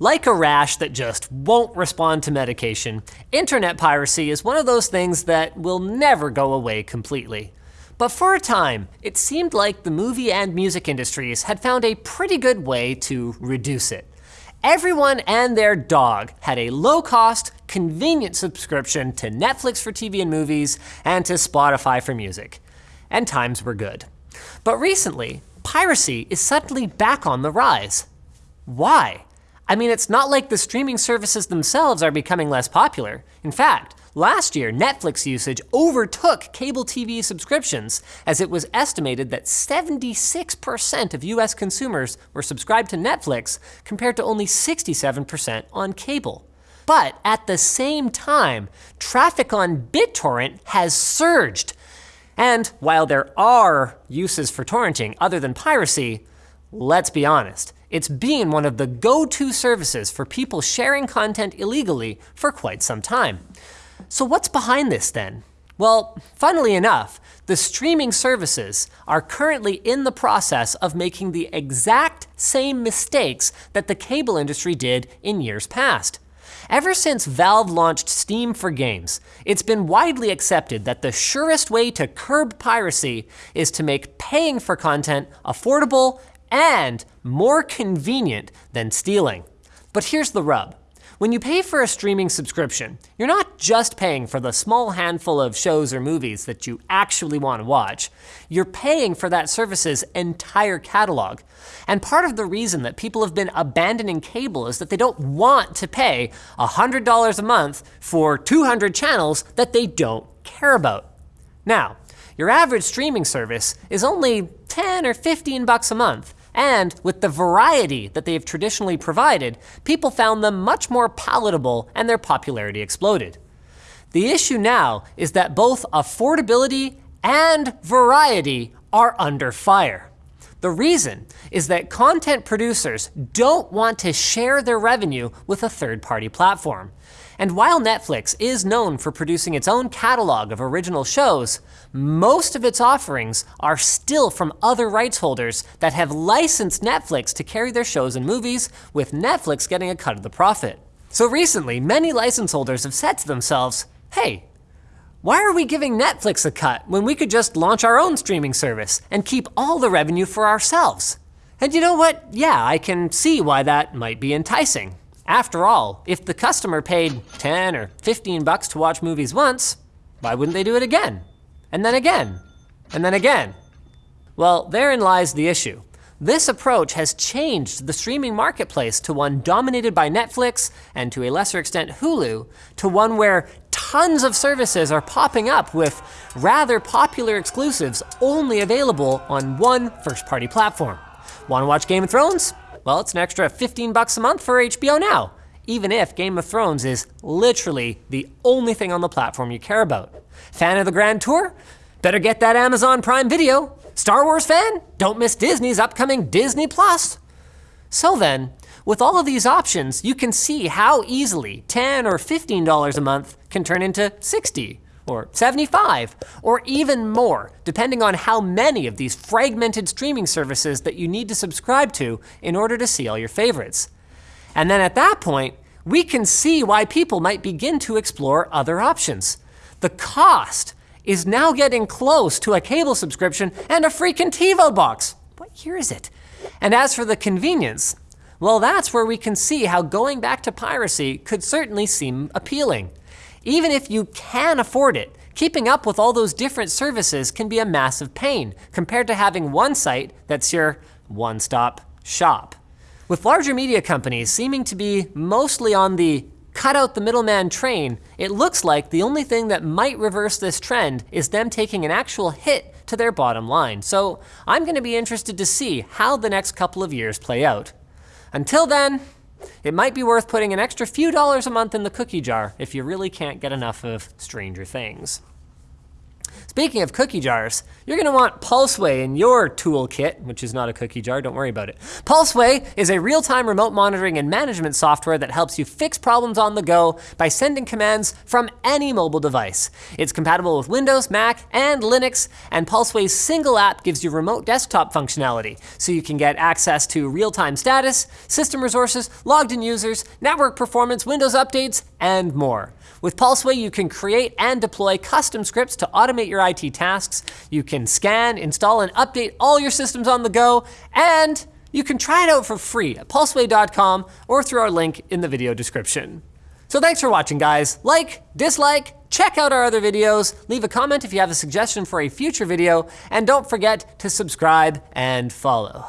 Like a rash that just won't respond to medication, internet piracy is one of those things that will never go away completely. But for a time, it seemed like the movie and music industries had found a pretty good way to reduce it. Everyone and their dog had a low-cost, convenient subscription to Netflix for TV and movies and to Spotify for music. And times were good. But recently, piracy is suddenly back on the rise. Why? I mean, it's not like the streaming services themselves are becoming less popular. In fact, last year, Netflix usage overtook cable TV subscriptions, as it was estimated that 76% of US consumers were subscribed to Netflix, compared to only 67% on cable. But at the same time, traffic on BitTorrent has surged. And while there are uses for torrenting other than piracy, let's be honest, it's been one of the go-to services for people sharing content illegally for quite some time. So what's behind this then? Well, funnily enough, the streaming services are currently in the process of making the exact same mistakes that the cable industry did in years past. Ever since Valve launched Steam for games, it's been widely accepted that the surest way to curb piracy is to make paying for content affordable and more convenient than stealing. But here's the rub. When you pay for a streaming subscription, you're not just paying for the small handful of shows or movies that you actually want to watch. You're paying for that service's entire catalog. And part of the reason that people have been abandoning cable is that they don't want to pay $100 a month for 200 channels that they don't care about. Now, your average streaming service is only 10 or 15 bucks a month, and with the variety that they've traditionally provided, people found them much more palatable and their popularity exploded. The issue now is that both affordability and variety are under fire. The reason is that content producers don't want to share their revenue with a third-party platform. And while Netflix is known for producing its own catalog of original shows, most of its offerings are still from other rights holders that have licensed Netflix to carry their shows and movies, with Netflix getting a cut of the profit. So recently, many license holders have said to themselves, hey, why are we giving Netflix a cut when we could just launch our own streaming service and keep all the revenue for ourselves? And you know what? Yeah, I can see why that might be enticing. After all, if the customer paid 10 or 15 bucks to watch movies once, why wouldn't they do it again? And then again, and then again? Well, therein lies the issue. This approach has changed the streaming marketplace to one dominated by Netflix and to a lesser extent Hulu, to one where tons of services are popping up with rather popular exclusives only available on one first-party platform. Wanna watch Game of Thrones? Well, it's an extra 15 bucks a month for HBO Now, even if Game of Thrones is literally the only thing on the platform you care about. Fan of the Grand Tour? Better get that Amazon Prime Video. Star Wars fan? Don't miss Disney's upcoming Disney Plus. So then, with all of these options, you can see how easily 10 or $15 a month can turn into 60 or 75, or even more, depending on how many of these fragmented streaming services that you need to subscribe to in order to see all your favorites. And then at that point, we can see why people might begin to explore other options. The cost is now getting close to a cable subscription and a freaking TiVo box. What year is it? And as for the convenience, well, that's where we can see how going back to piracy could certainly seem appealing. Even if you can afford it, keeping up with all those different services can be a massive pain compared to having one site that's your one-stop shop. With larger media companies seeming to be mostly on the cut out the middleman train, it looks like the only thing that might reverse this trend is them taking an actual hit to their bottom line. So I'm gonna be interested to see how the next couple of years play out. Until then, it might be worth putting an extra few dollars a month in the cookie jar if you really can't get enough of Stranger Things. Speaking of cookie jars, you're gonna want Pulseway in your toolkit, which is not a cookie jar, don't worry about it. Pulseway is a real-time remote monitoring and management software that helps you fix problems on the go by sending commands from any mobile device. It's compatible with Windows, Mac, and Linux, and Pulseway's single app gives you remote desktop functionality, so you can get access to real-time status, system resources, logged in users, network performance, Windows updates, and more. With Pulseway, you can create and deploy custom scripts to automate your IT tasks. You can scan, install, and update all your systems on the go, and you can try it out for free at pulseway.com or through our link in the video description. So thanks for watching, guys. Like, dislike, check out our other videos, leave a comment if you have a suggestion for a future video, and don't forget to subscribe and follow.